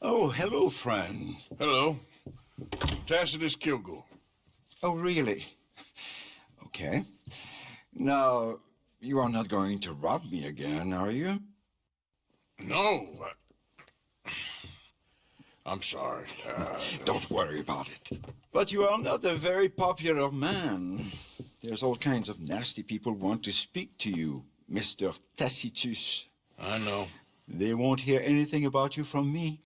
Oh, hello, friend. Hello. Tacitus Kilgore. Oh, really? Okay. Now, you are not going to rob me again, are you? No. I... I'm sorry. Uh, Don't worry about it. But you are not a very popular man. There's all kinds of nasty people want to speak to you, Mr. Tacitus. I know. They won't hear anything about you from me.